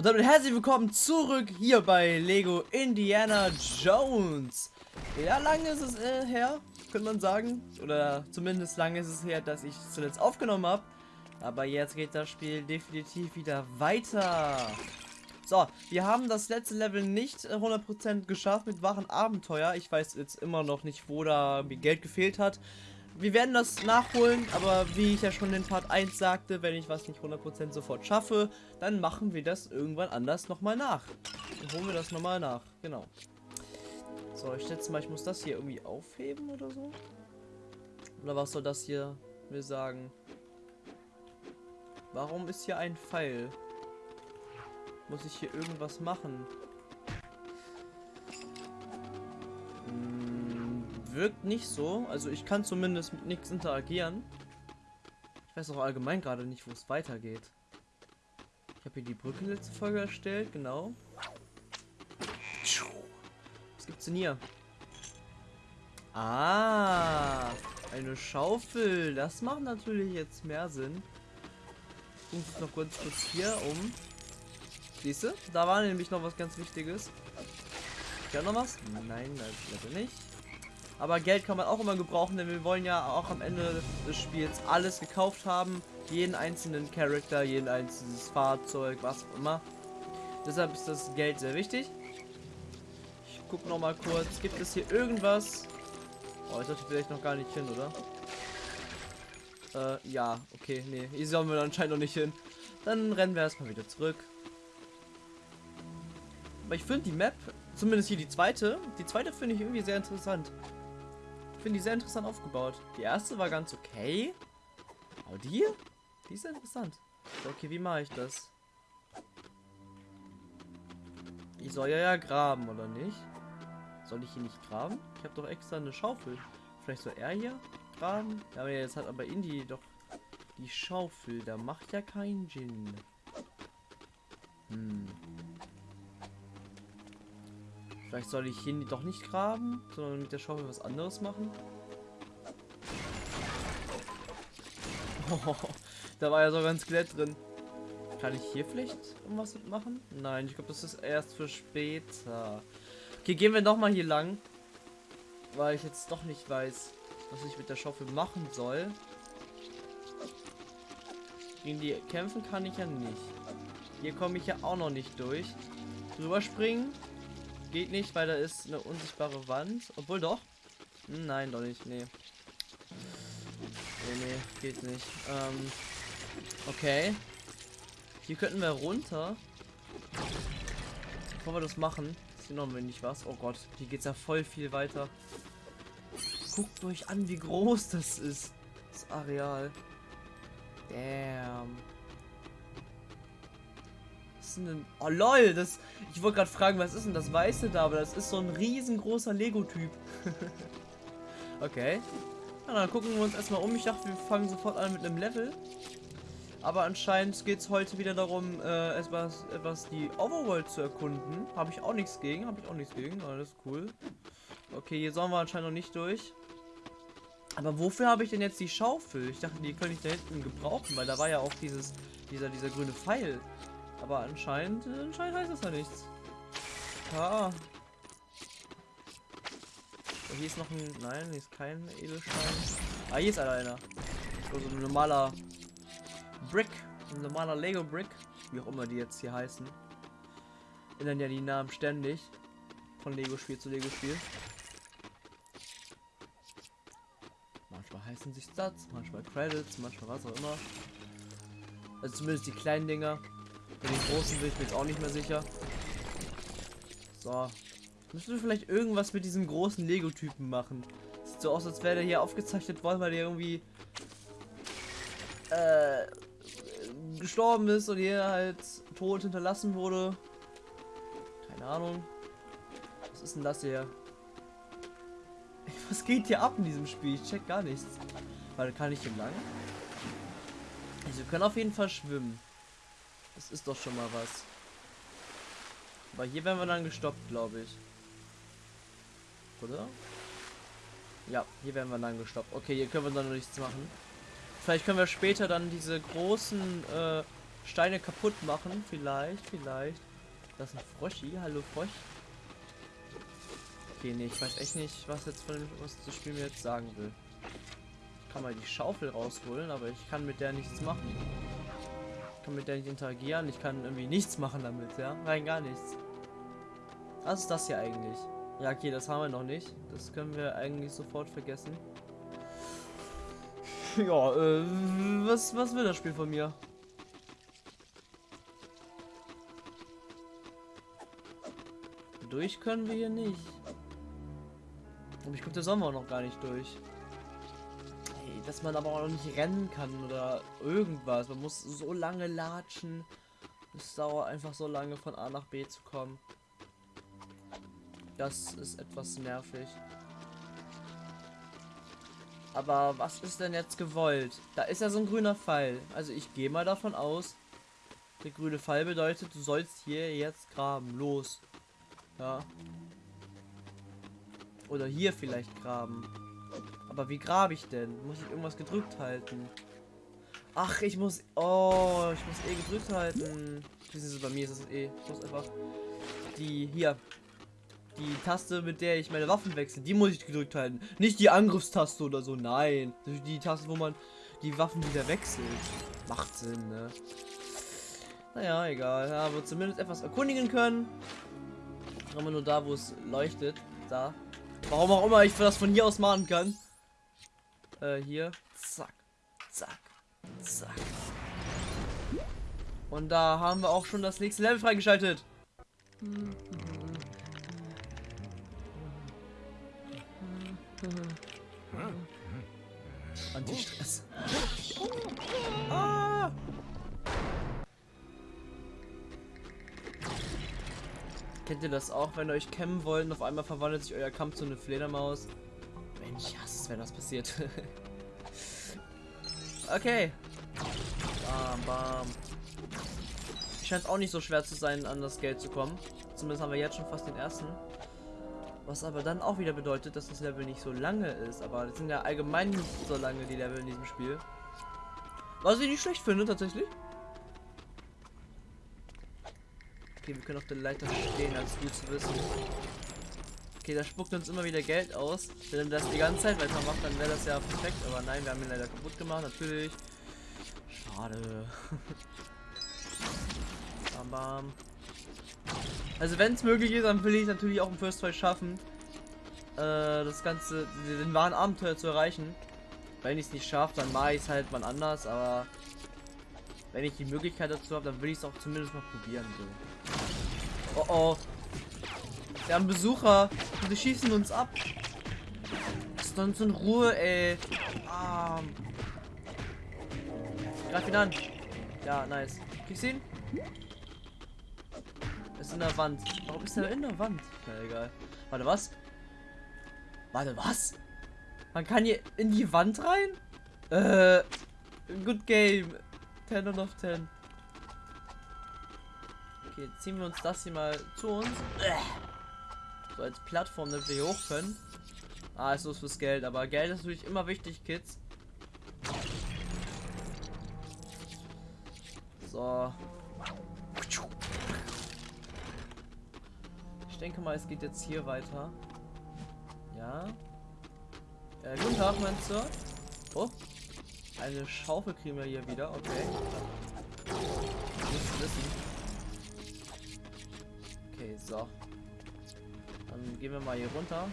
Und damit herzlich willkommen zurück hier bei Lego Indiana Jones. Ja, lange ist es äh, her, könnte man sagen. Oder zumindest lange ist es her, dass ich zuletzt aufgenommen habe. Aber jetzt geht das Spiel definitiv wieder weiter. So, wir haben das letzte Level nicht 100% äh, geschafft mit wahren Abenteuer. Ich weiß jetzt immer noch nicht, wo da mir Geld gefehlt hat wir werden das nachholen, aber wie ich ja schon in Part 1 sagte, wenn ich was nicht 100% sofort schaffe, dann machen wir das irgendwann anders nochmal nach. Dann holen wir das nochmal nach, genau. So, ich schätze mal, ich muss das hier irgendwie aufheben oder so. Oder was soll das hier mir sagen? Warum ist hier ein Pfeil? Muss ich hier irgendwas machen? Wirkt nicht so. Also ich kann zumindest mit nichts interagieren. Ich weiß auch allgemein gerade nicht, wo es weitergeht. Ich habe hier die Brücke letzte Folge erstellt, genau. Was gibt's denn hier? Ah, eine Schaufel. Das macht natürlich jetzt mehr Sinn. Ich muss noch kurz kurz hier um. Siehst du? Da war nämlich noch was ganz Wichtiges. Ja noch was? Nein, leider nicht. Aber Geld kann man auch immer gebrauchen, denn wir wollen ja auch am Ende des Spiels alles gekauft haben. Jeden einzelnen Charakter, jeden einzelnes Fahrzeug, was auch immer. Deshalb ist das Geld sehr wichtig. Ich gucke noch mal kurz. Gibt es hier irgendwas? Oh, ich dachte vielleicht noch gar nicht hin, oder? Äh, ja, okay, nee. Hier sollen wir anscheinend noch nicht hin. Dann rennen wir erstmal wieder zurück. Aber ich finde die Map, zumindest hier die zweite, die zweite finde ich irgendwie sehr interessant finde die sehr interessant aufgebaut. Die erste war ganz okay. Aber die? Die ist interessant. Okay, wie mache ich das? Ich soll ja, ja graben, oder nicht? Soll ich hier nicht graben? Ich habe doch extra eine Schaufel. Vielleicht soll er hier graben? Ja, aber jetzt hat aber Indie doch die Schaufel. Da macht ja keinen Sinn. Hm. Vielleicht soll ich hier doch nicht graben, sondern mit der Schaufel was anderes machen. Oh, da war ja sogar ein Skelett drin. Kann ich hier vielleicht irgendwas machen? Nein, ich glaube, das ist erst für später. Okay, gehen wir doch mal hier lang. Weil ich jetzt doch nicht weiß, was ich mit der Schaufel machen soll. Gegen die kämpfen kann ich ja nicht. Hier komme ich ja auch noch nicht durch. Drüber springen Geht nicht, weil da ist eine unsichtbare Wand. Obwohl doch. Hm, nein, doch nicht. Nee. Nee, nee, geht nicht. Ähm, okay. Hier könnten wir runter. Bevor wir das machen, ist hier noch wenig was. Oh Gott, hier geht's ja voll viel weiter. Guckt euch an, wie groß das ist. Das Areal. Damn denn... Oh lol, das... Ich wollte gerade fragen, was ist denn das Weiße da? Aber das ist so ein riesengroßer Lego-Typ. okay. Na, dann gucken wir uns erstmal um. Ich dachte, wir fangen sofort an mit einem Level. Aber anscheinend geht es heute wieder darum, äh, etwas, etwas die Overworld zu erkunden. Habe ich auch nichts gegen. Habe ich auch nichts gegen. Alles cool. Okay, hier sollen wir anscheinend noch nicht durch. Aber wofür habe ich denn jetzt die Schaufel? Ich dachte, die könnte ich da hinten gebrauchen, weil da war ja auch dieses, dieser, dieser grüne Pfeil. Aber anscheinend, anscheinend heißt das ja nichts. Ah. So, hier ist noch ein. Nein, hier ist kein Edelstein. Ah, hier ist einer. So, so ein normaler Brick. Ein normaler Lego Brick. Wie auch immer die jetzt hier heißen. Ändern ja die Namen ständig. Von Lego-Spiel zu Lego-Spiel. Manchmal heißen sich Stats, manchmal Credits, manchmal was auch immer. Also zumindest die kleinen Dinger. Bei den großen bin ich mir jetzt auch nicht mehr sicher. So. Müssen wir vielleicht irgendwas mit diesem großen Lego-Typen machen. Sieht so aus, als wäre der hier aufgezeichnet worden, weil der irgendwie äh, gestorben ist und hier halt tot hinterlassen wurde. Keine Ahnung. Was ist denn das hier? Was geht hier ab in diesem Spiel? Ich check gar nichts. Weil kann ich hier lang? Also wir können auf jeden Fall schwimmen. Das ist doch schon mal was. Aber hier werden wir dann gestoppt, glaube ich. Oder? Ja, hier werden wir dann gestoppt. Okay, hier können wir dann nichts machen. Vielleicht können wir später dann diese großen äh, Steine kaputt machen. Vielleicht, vielleicht. Das ist ein Froschi. Hallo Frosch. Okay, nee, ich weiß echt nicht, was jetzt von dem, was das Spiel mir jetzt sagen will. Ich kann mal die Schaufel rausholen, aber ich kann mit der nichts machen. Ich kann mit der nicht interagieren, ich kann irgendwie nichts machen damit, ja? Rein gar nichts. Was ist das hier eigentlich? Ja, okay, das haben wir noch nicht. Das können wir eigentlich sofort vergessen. Ja, äh, was, was will das Spiel von mir? Durch können wir hier nicht. Und ich glaube, der auch noch gar nicht durch. Dass man aber auch noch nicht rennen kann oder irgendwas. Man muss so lange latschen. Es dauert einfach so lange von A nach B zu kommen. Das ist etwas nervig. Aber was ist denn jetzt gewollt? Da ist ja so ein grüner Pfeil. Also ich gehe mal davon aus, der grüne Pfeil bedeutet, du sollst hier jetzt graben. Los. Ja. Oder hier vielleicht graben. Aber wie grabe ich denn? Muss ich irgendwas gedrückt halten? Ach, ich muss... Oh, ich muss eh gedrückt halten. Bei mir ist es eh. Ich muss einfach... Die... Hier die Taste, mit der ich meine Waffen wechsle, die muss ich gedrückt halten. Nicht die Angriffstaste oder so, nein. Die Taste, wo man die Waffen wieder wechselt. Macht Sinn, ne? Naja, egal. Ja, aber zumindest etwas erkundigen können. Aber nur da, wo es leuchtet. Da. Warum auch immer ich das von hier aus machen kann. Äh, hier. Zack. Zack. Zack. Und da haben wir auch schon das nächste Level freigeschaltet. Anti-Stress. Ah! Kennt ihr das auch, wenn ihr euch kämmen wollt und auf einmal verwandelt sich euer Kampf zu einer Fledermaus? Wenn das passiert. okay. Bam, bam. Scheint auch nicht so schwer zu sein, an das Geld zu kommen. Zumindest haben wir jetzt schon fast den ersten. Was aber dann auch wieder bedeutet, dass das Level nicht so lange ist. Aber das sind ja allgemein nicht so lange die Level in diesem Spiel. Was ich nicht schlecht finde, tatsächlich. Okay, wir können auf der Leiter stehen, als gut zu wissen. Okay, da spuckt uns immer wieder Geld aus. Wenn das die ganze Zeit weitermacht, dann wäre das ja perfekt. Aber nein, wir haben ihn leider kaputt gemacht, natürlich. Schade. bam, bam. Also wenn es möglich ist, dann will ich natürlich auch im First Try schaffen, äh, das Ganze, den wahren Abenteuer zu erreichen. Wenn ich es nicht schaffe, dann mache ich es halt mal anders, aber wenn ich die Möglichkeit dazu habe, dann will ich es auch zumindest mal probieren. So. Oh oh. Wir haben Besucher und die schießen uns ab. Lass uns in Ruhe, ey. Ah. Greif ihn an. Ja, nice. Kriegst ihn? Ist in der Wand. Warum ist er in der Wand? Na egal. Warte, was? Warte, was? Man kann hier in die Wand rein? Äh, good game. 10 out of 10. Okay, ziehen wir uns das hier mal zu uns. So als Plattform, damit wir hier hoch können. Ah, ist los fürs Geld, aber Geld ist natürlich immer wichtig, Kids. So. denke mal, es geht jetzt hier weiter. Ja. Äh, guten Tag, mein Sir. Oh. Eine Schaufel kriegen wir hier wieder. Okay. Nichts wissen. Okay, so. Gehen wir mal hier runter.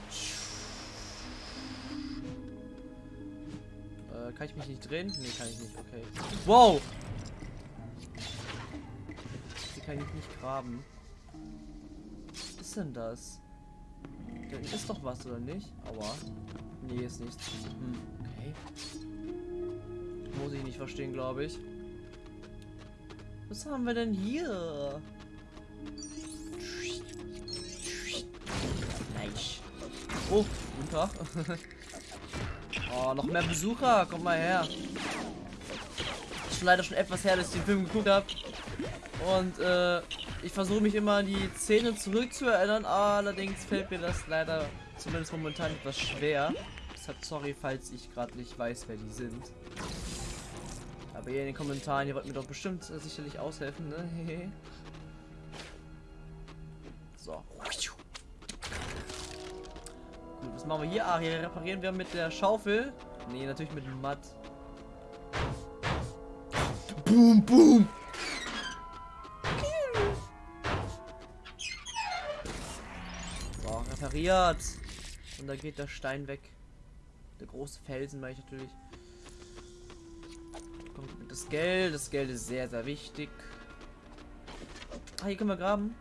Äh, kann ich mich nicht drehen? Nee, kann ich nicht. Okay. Wow! Hier kann ich nicht graben denn das? Da ist doch was, oder nicht? Aua. Nee, ist nichts. Hm, okay. Muss ich nicht verstehen, glaube ich. Was haben wir denn hier? Nice. Oh, guten Tag. oh, noch mehr Besucher. Kommt mal her. Ist leider schon etwas her, dass ich den Film geguckt habe. Und äh, ich versuche mich immer an die Szene zurückzuerinnern, allerdings fällt mir das leider zumindest momentan etwas schwer. Deshalb sorry, falls ich gerade nicht weiß, wer die sind. Aber ihr in den Kommentaren, ihr wollt mir doch bestimmt äh, sicherlich aushelfen, ne? machen wir hier? Ah, hier reparieren wir mit der Schaufel. Nee, natürlich mit dem Matt. Boom, boom! So, repariert. Und da geht der Stein weg. Der große Felsen, meine ich natürlich. Kommt das Geld. Das Geld ist sehr, sehr wichtig. Ah, hier können wir graben.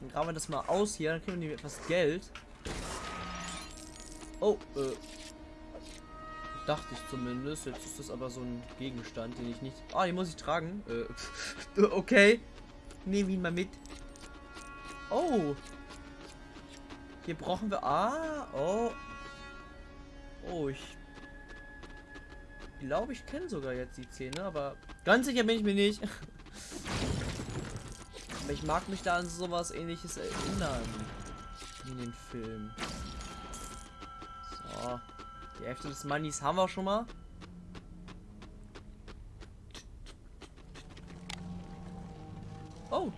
Dann graben wir das mal aus hier. Dann kriegen wir etwas Geld. Oh, äh. Dachte ich zumindest. Jetzt ist das aber so ein Gegenstand, den ich nicht... Ah, den muss ich tragen. Äh, okay. Nehmen ihn mal mit. Oh. Hier brauchen wir... Ah, oh. Oh, ich glaube, ich kenne sogar jetzt die Szene, aber ganz sicher bin ich mir nicht. aber ich mag mich da an sowas ähnliches erinnern. In den Film. So. Die Hälfte des Moneys haben wir schon mal. Oh.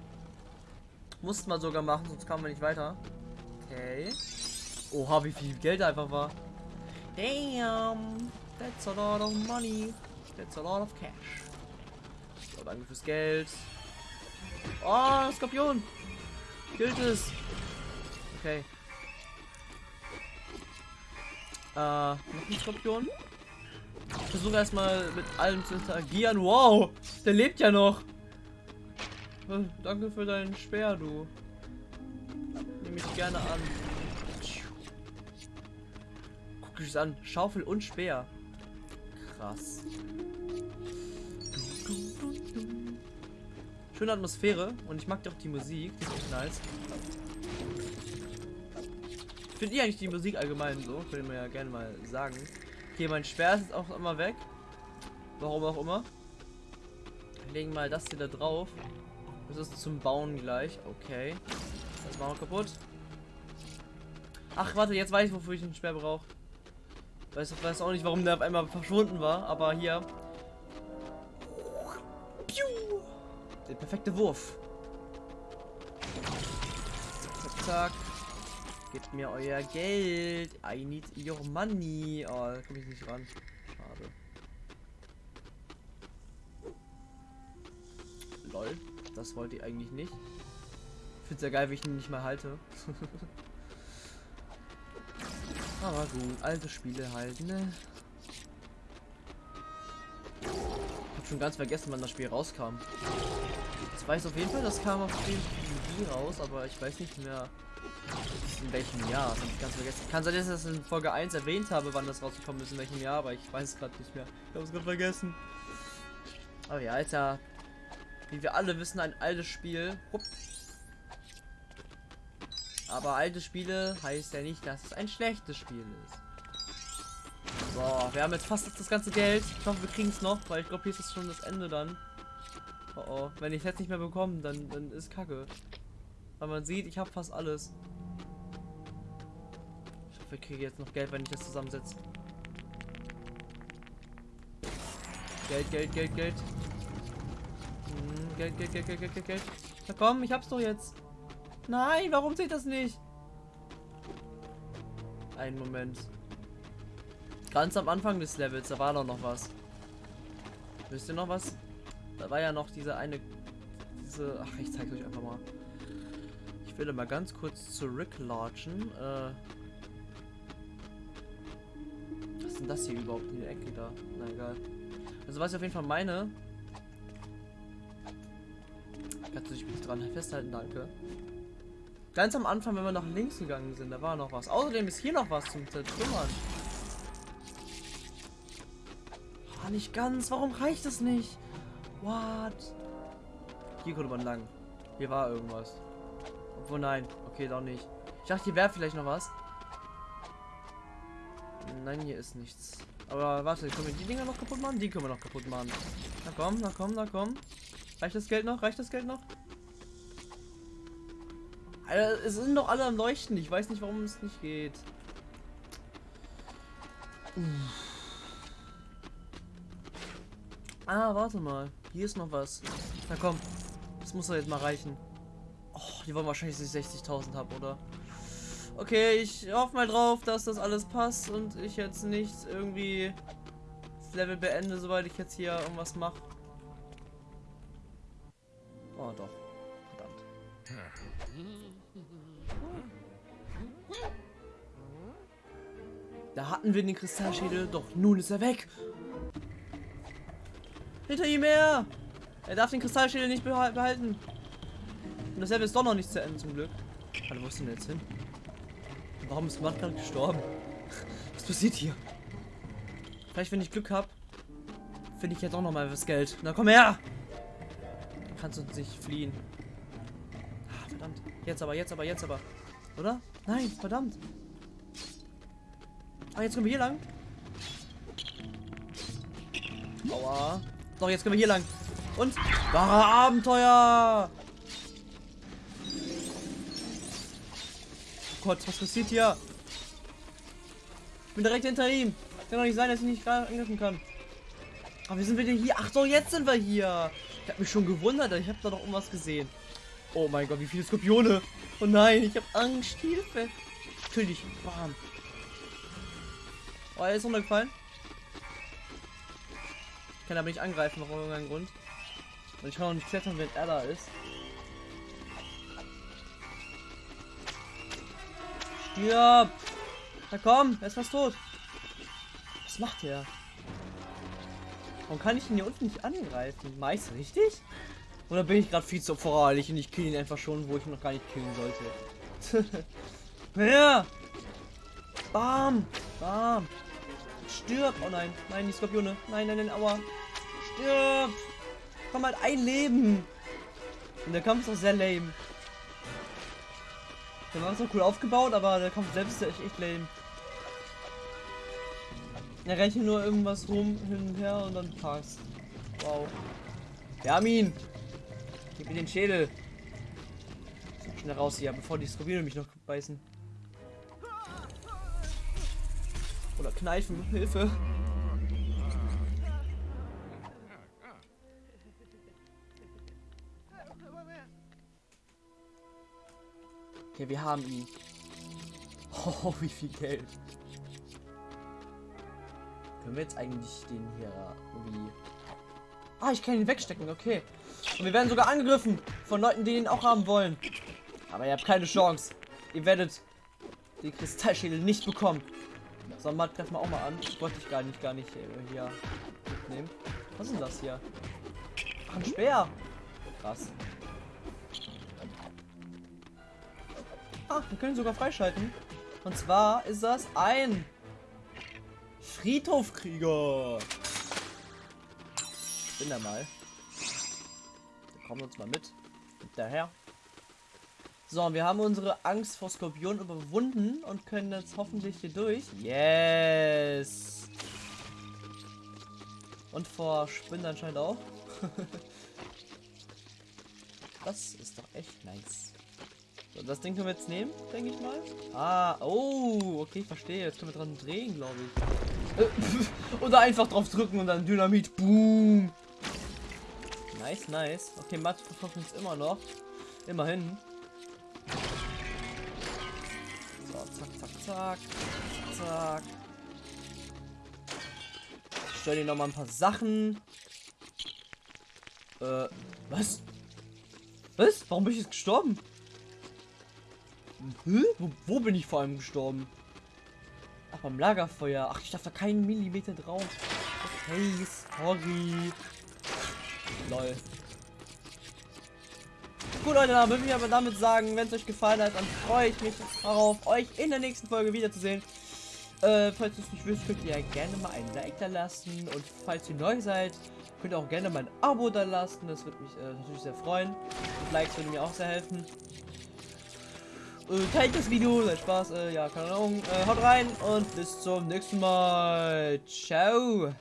Mussten wir sogar machen, sonst kamen wir nicht weiter. Okay. Oha, wie viel Geld einfach war. Damn. That's a lot of money. That's a lot of cash. So, danke fürs Geld. Oh, Skorpion. Gilt es. Okay. Äh, noch ein Skorpion. Ich versuche erstmal mit allem zu interagieren. Wow, der lebt ja noch. Äh, danke für deinen Speer, du. Nehme ich gerne an. Guck dich an. Schaufel und Speer. Krass. Schöne Atmosphäre und ich mag auch die Musik. Die ist echt nice. Finde ich eigentlich die Musik allgemein so? Können wir ja gerne mal sagen. Okay, mein Speer ist auch immer weg. Warum auch immer. Legen mal das hier da drauf. Das ist zum Bauen gleich. Okay. Das machen wir kaputt. Ach, warte, jetzt weiß ich, wofür ich einen Speer brauche. Weiß, weiß auch nicht, warum der auf einmal verschwunden war, aber hier. Der perfekte Wurf. Zack, zack. Gebt mir euer Geld. I need your money. Oh, da komme ich nicht ran. Schade. Lol. Das wollte ich eigentlich nicht. Ich finde es ja geil, wie ich ihn nicht mal halte. Aber gut, alte Spiele halt, ne? Ich hab schon ganz vergessen, wann das Spiel rauskam. Ich weiß auf jeden Fall, das kam auf dem DVD raus, aber ich weiß nicht mehr in welchem Jahr. Das ich ganz vergessen. Kann sein, dass ich das in Folge 1 erwähnt habe, wann das rausgekommen ist, in welchem Jahr, aber ich weiß es gerade nicht mehr. Ich habe es gerade vergessen. Aber ja, ja, wie wir alle wissen, ein altes Spiel. Hup. Aber alte Spiele heißt ja nicht, dass es ein schlechtes Spiel ist. So, wir haben jetzt fast das ganze Geld. Ich hoffe, wir kriegen es noch, weil ich glaube, hier ist es schon das Ende dann. Oh oh, wenn ich es jetzt nicht mehr bekomme, dann, dann ist kacke. Weil man sieht, ich habe fast alles. Ich hoffe, ich kriege jetzt noch Geld, wenn ich das zusammensetze. Geld, Geld, Geld, Geld. Hm, Geld, Geld, Geld, Geld, Geld, Geld, Geld. Na komm, ich hab's doch jetzt. Nein, warum seht das nicht? Einen Moment. Ganz am Anfang des Levels, da war doch noch was. Wisst ihr noch was? Da war ja noch diese eine... Diese... Ach, ich zeige euch einfach mal. Ich will mal ganz kurz zurücklatschen. Äh, was ist denn das hier überhaupt in der Ecke da? Na egal. Also was ich auf jeden Fall meine... Kannst du dich bitte dran festhalten, danke. Ganz am Anfang, wenn wir nach links gegangen sind, da war noch was. Außerdem ist hier noch was zum Zertrümmern. Ah, nicht ganz. Warum reicht es nicht? What? Hier konnte man lang. Hier war irgendwas. Obwohl, nein. Okay, doch nicht. Ich dachte, hier wäre vielleicht noch was. Nein, hier ist nichts. Aber warte, können wir die Dinger noch kaputt machen? Die können wir noch kaputt machen. Na komm, na komm, na komm. Reicht das Geld noch? Reicht das Geld noch? Alter, es sind doch alle am Leuchten. Ich weiß nicht, warum es nicht geht. Ah, warte mal. Hier ist noch was. Na komm. Das muss doch jetzt mal reichen. Oh, die wollen wahrscheinlich, dass ich 60.000 habe, oder? Okay, ich hoffe mal drauf, dass das alles passt und ich jetzt nicht irgendwie das Level beende, sobald ich jetzt hier irgendwas mache. Oh, doch. Verdammt. Da hatten wir den Kristallschädel, doch nun ist er weg. Hinter ihm her! Er darf den Kristallschädel nicht behalten. Das Level ist doch noch nicht zu Ende zum Glück. Hallo, wo ist denn jetzt hin? Warum ist Matt gerade gestorben? Was passiert hier? Vielleicht, wenn ich Glück habe, finde ich ja doch noch mal was Geld. Na komm her! Du kannst uns nicht fliehen. Ah, verdammt. Jetzt aber, jetzt aber, jetzt aber. Oder? Nein, verdammt. Ah, jetzt können wir hier lang. Aua. Doch, jetzt können wir hier lang. Und wahre Abenteuer. Gott, was passiert hier? Ich bin direkt hinter ihm. Kann doch nicht sein, dass ich nicht gerade angriffen kann. Aber wie sind wir denn hier? Ach so, jetzt sind wir hier. Ich habe mich schon gewundert. Ich habe da noch irgendwas gesehen. Oh mein Gott, wie viele Skorpione. Oh nein, ich habe Angst. Hilfe. Natürlich. Bam. Oh, er ist runtergefallen. Ich kann aber nicht angreifen, auf irgendeinen Grund. Und ich kann auch nicht klettern, wenn er da ist. Stirb! Na komm, er ist fast tot. Was macht er? Warum kann ich ihn hier unten nicht angreifen? Meist richtig? Oder bin ich gerade viel zu voreilig und ich kill ihn einfach schon, wo ich ihn noch gar nicht killen sollte? ja! Bam! Bam! Stirb! Oh nein, nein, die Skorpione. Nein, nein, nein, aua. Stirb! Komm halt ein Leben! Und der Kampf ist auch sehr lame. Der war so cool aufgebaut, aber der Kampf selbst ist echt, echt lame. Er rennt nur irgendwas rum, hin und her und dann passt. Wow. Wir haben ihn! Gib mir den Schädel! Schnell raus hier, bevor die Skorpione mich noch beißen. Oder kneifen, Hilfe. Okay, wir haben ihn. Oh, wie viel Geld. Können wir jetzt eigentlich den hier irgendwie... Ah, ich kann ihn wegstecken, okay. Und wir werden sogar angegriffen von Leuten, die ihn auch haben wollen. Aber ihr habt keine Chance. Ihr werdet die Kristallschädel nicht bekommen. So, Matt, greif mal auch mal an. Wollte ich gar nicht, gar nicht äh, hier mitnehmen. Was ist das hier? Ach, ein Speer. Krass. Ah, wir können sogar freischalten. Und zwar ist das ein Friedhofkrieger. Ich bin da mal. Wir kommen uns mal mit. Daher. So, wir haben unsere Angst vor Skorpionen überwunden und können jetzt hoffentlich hier durch. Yes! Und vor Spinnen anscheinend auch. das ist doch echt nice. So, das Ding können wir jetzt nehmen, denke ich mal. Ah, oh, okay, ich verstehe. Jetzt können wir dran drehen, glaube ich. Oder einfach drauf drücken und dann Dynamit. Boom. Nice, nice. Okay, Matt verfolgt uns immer noch. Immerhin. Zack. Zack. Ich stelle dir noch mal ein paar Sachen. Äh, was? Was? Warum bin ich jetzt gestorben? Hä? Wo, wo bin ich vor allem gestorben? Ach, beim Lagerfeuer. Ach, ich darf da keinen Millimeter drauf. Okay, sorry. Lol. Gut, Leute, dann würde ich aber damit sagen, wenn es euch gefallen hat, dann freue ich mich darauf, euch in der nächsten Folge wiederzusehen. Äh, falls ihr es nicht wisst, könnt ihr gerne mal ein Like da lassen. Und falls ihr neu seid, könnt ihr auch gerne mal ein Abo da lassen. Das würde mich äh, natürlich sehr freuen. Und Likes würden mir auch sehr helfen. Äh, teilt das Video, seid Spaß, äh, ja, keine Ahnung. Äh, haut rein und bis zum nächsten Mal. Ciao.